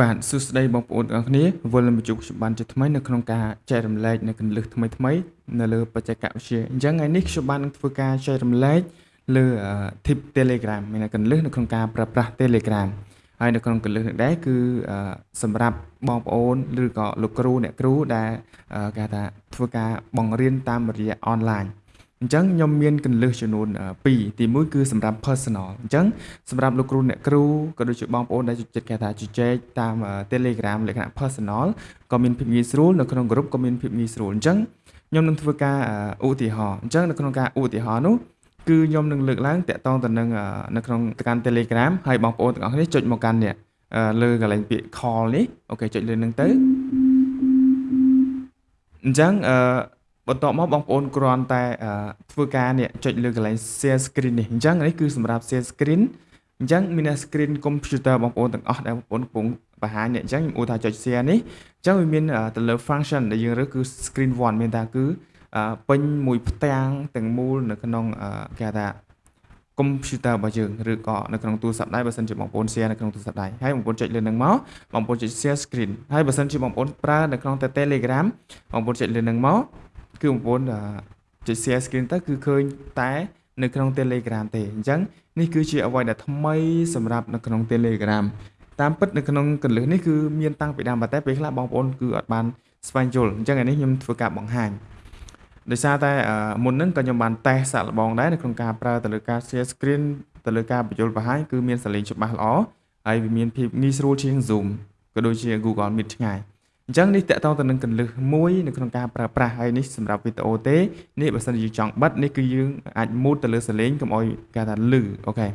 បាទសួស្តីបងប្អូនទាំងអស់គ្នាវិលមកជួបខ្ញុំបានជាថ្មីនៅក្នុងការចែករំលែកនៅកលឹះថ្មីថ្មីនៅលើបច្ចេកវិទ្យាអញ្ចឹងថ្ងៃនេះខ្ញុំបាននឹងធ្វើការចែករំលែកលើ tip Telegram មានកលឹះនៅក្នុងការប្រើប្រាស់ Telegram ហើយនៅក្នុងកលឹះនេះដែរគឺសម្រាប់បងប្អូនឬក៏លោកគ្រូអ្នកគ្រូដែលគេថាធ្វើការបង្រៀនតាមរយៈអនឡាញ អញ្ចឹងខ្ញុំមានកន្លឹះចំនួន2ទី1គឺសម្រាប់ personal អញ្ចឹងសម្រាប់លោកគ្រូអ្នកគ្រូក៏ដូចជាបងប្អូនដែលចិត្តគេថាជជែកតាម Telegram លក្ខណៈ personal ក៏មានភាពងាយស្រួលនៅក្នុង group ក៏មានភាពងាយស្រួលអញ្ចឹងខ្ញុំនឹងធ្វើការឧទាហរណ៍អញ្ចឹងនៅក្នុងការឧទាហរណ៍នោះគឺខ្ញុំនឹងលើកឡើងតាក់ទងទៅនឹងនៅក្នុងកាន់ Telegram ហើយបងប្អូនទាំងអស់គ្នាចុចមកកាន់នេះលើកន្លែងពាក្យ call នេះអូខេចុចលើនឹងទៅអញ្ចឹងអឺ បន្ទាប់មកបងប្អូនគ្រាន់តែធ្វើការនេះចុចលើកន្លែង share screen នេះអញ្ចឹងនេះគឺសម្រាប់ share screen អញ្ចឹងមាន screen computer បងប្អូនទាំងអស់ដែលបងប្អូនកំពុងបង្ហាញនេះអញ្ចឹងខ្ញុំឧទាហរណ៍ចុច share នេះអញ្ចឹងវាមានទៅលើ function ដែលយើងរើសគឺ screen 1មានថាគឺពេញមួយផ្ទាំងទាំងមូលនៅក្នុងគេថា computer របស់យើងឬក៏នៅក្នុងទូរស័ព្ទដៃបើសិនជាបងប្អូន share នៅក្នុងទូរស័ព្ទដៃហើយបងប្អូនចុចលើនឹងមកបងប្អូនចុច share screen ហើយបើសិនជាបងប្អូនប្រើនៅក្នុង Telegram បងប្អូនចុចលើនឹងមក គឺបងប្អូនចុច share screen ទៅគឺឃើញតែនៅក្នុង Telegram ទេអញ្ចឹងនេះគឺជាអ្វីដែលថ្មីសម្រាប់នៅក្នុង Telegram តាមពិតនៅក្នុងកលឹះនេះគឺមានតាំងពីដើមតែពេលខ្លះបងប្អូនគឺអត់បានស្វែងយល់អញ្ចឹងអានេះខ្ញុំធ្វើការបង្ហាញដោយសារតែមុនហ្នឹងក៏ខ្ញុំបានតេស្តសាក់លបងដែរនៅក្នុងការប្រើទៅលើការ share screen ទៅលើការបញ្យល់បង្ហាញគឺមានសលេងច្បាស់ល្អហើយវាមានភាពងាយស្រួលជាង Zoom ក៏ដូចជា Google Meet ឆ្ងាយ អញ្ចឹងនេះតកតងទៅនឹងកលឹះមួយនៅក្នុងការប្រើប្រាស់ហើយនេះសម្រាប់វីដេអូទេនេះបើសិនជាយើងចង់បិទនេះគឺយើងអាចមូតទៅលើសលេងកុំឲ្យគេថាលឺអូខេ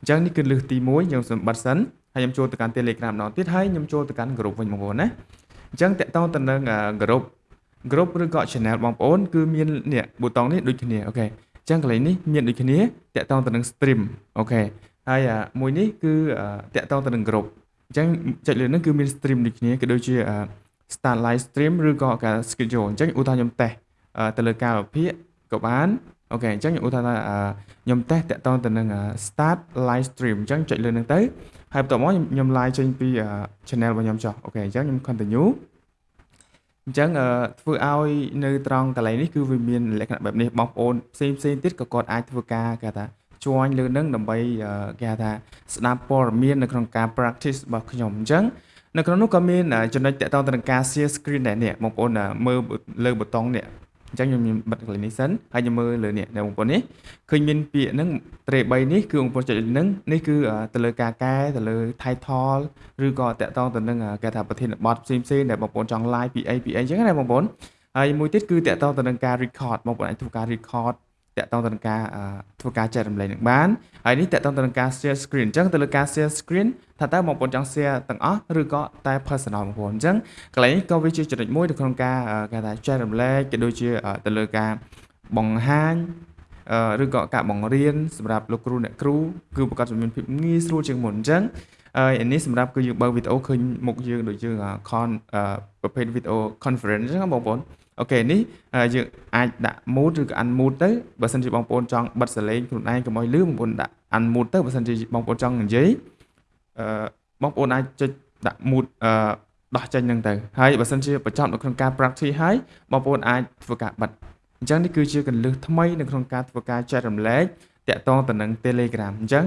អញ្ចឹងនេះគឺលឹះទី1ខ្ញុំសូមបិទសិនហើយខ្ញុំចូលទៅកាន់ Telegram ម្ដងទៀតហើយខ្ញុំចូលទៅកាន់ group វិញបងប្អូនណាអញ្ចឹងតកតងទៅនឹង group group ឬក៏ channel បងប្អូនគឺមាននេះប៊ូតុងនេះដូចគ្នាអូខេអញ្ចឹងកន្លែងនេះមានដូចគ្នាតកតងទៅនឹង stream OK ហើយមួយនេះគឺទាក់ទងទៅនឹង group អញ្ចឹងចុចលើនេះគឺមាន stream ដូចគ្នាក៏ដូចជា start live stream ឬក៏ការ schedule អញ្ចឹងឧទាហរណ៍ខ្ញុំតេស្តទៅលើការវិភាគក៏បាន OK អញ្ចឹងខ្ញុំឧទាហរណ៍ថាខ្ញុំតេស្តទាក់ទងទៅនឹង start live stream អញ្ចឹងចុចលើនឹងទៅហើយបន្ទាប់មកខ្ញុំ live ចេញពី channel របស់ខ្ញុំចុះ OK អញ្ចឹងខ្ញុំ continue អញ្ចឹងធ្វើឲ្យនៅត្រង់កន្លែងនេះគឺវាមានលក្ខណៈបែបនេះបងប្អូនផ្សេងផ្សេងទៀតក៏គាត់អាចធ្វើការគេថា join លើនឹងដើម្បីគេថាស្ដាប់ព័ត៌មាននៅក្នុងការ practice របស់ខ្ញុំអញ្ចឹង នៅក្នុងនោះក៏មានចំណុចតាក់ទងទៅនឹងការ share screen ដែរនេះបងប្អូនមើលលើប៊ូតុងនេះអញ្ចឹងខ្ញុំបិទកន្លែងនេះសិនហើយខ្ញុំមើលលើនេះបងប្អូននេះឃើញមានពាក្យហ្នឹងត្រេ3នេះគឺបងប្អូនចុចហ្នឹងនេះគឺទៅលើការកែទៅលើ title ឬក៏តាក់ទងទៅនឹងគេថាប្រធានបទផ្សេងផ្សេងដែលបងប្អូនចង់ live ពីអីពីអីអញ្ចឹងណាបងប្អូនហើយមួយទៀតគឺតាក់ទងទៅនឹងការ record បងប្អូនអាចធ្វើការ record តាក់ទងទៅនឹងការធ្វើការចែករំលែកនឹងបានហើយនេះតាក់ទងទៅនឹងការ share screen អញ្ចឹងទៅលើការ share screen ថាតើបងប្អូនចង់ share ទាំងអស់ឬក៏តែ personal បងប្អូនអញ្ចឹងកន្លែងនេះក៏វាជាចំណុចមួយនៅក្នុងការគេថាចែករំលែកក៏ដូចជាទៅលើការបង្ហាញឬក៏ការបង្រៀនសម្រាប់លោកគ្រូអ្នកគ្រូគឺប្រកាសជំនាញភាពងាយស្រួលជាងមុនអញ្ចឹងហើយនេះសម្រាប់គឺយើងបើកវីដេអូឃើញមុខយើងដូចយើង con ប្រភេទវីដេអូ conference អញ្ចឹងបងប្អូន អូខេនេះយើងអាចដាក់ mute ឬក៏ unmute ទៅបើសិនជាបងប្អូនចង់បិទសលេងខ្លួនឯងកុំឲ្យលឺបងប្អូនដាក់ unmute ទៅបើសិនជាបងប្អូនចង់និយាយអឺបងប្អូនអាចចុចដាក់ mute អឺដោះចេញនឹងទៅហើយបើសិនជាបញ្ចប់នៅក្នុងការ practice ហើយបងប្អូនអាចធ្វើការបិទអញ្ចឹងនេះគឺជាកលឹះថ្មីនៅក្នុងការធ្វើការចែករំលែកតាក់ទងទៅនឹង Telegram អញ្ចឹង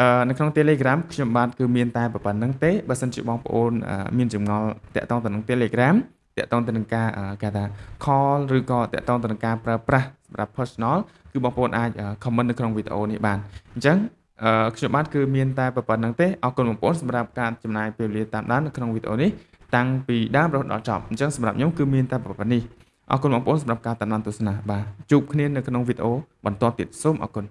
អឺនៅក្នុង Telegram ខ្ញុំបាទគឺមានតែប៉ុណ្្នឹងទេបើសិនជាបងប្អូនមានចម្ងល់តាក់ទងទៅនឹង Telegram តកតងទៅនឹងការគេថា call ឬក៏តកតងទៅនឹងការប្រើប្រាស់សម្រាប់ personal គឺបងប្អូនអាច comment នៅក្នុងវីដេអូនេះបានអញ្ចឹងខ្ញុំបាទគឺមានតែប៉ុណ្្នឹងទេអរគុណបងប្អូនសម្រាប់ការចំណាយពេលវេលាតាមដាននៅក្នុងវីដេអូនេះតាំងពីដើមរហូតដល់ចប់អញ្ចឹងសម្រាប់ខ្ញុំគឺមានតែប៉ុណ្្នេះអរគុណបងប្អូនសម្រាប់ការតាមដានទស្សនាបាទជួបគ្នានៅក្នុងវីដេអូបន្តទៀតសូមអរគុណ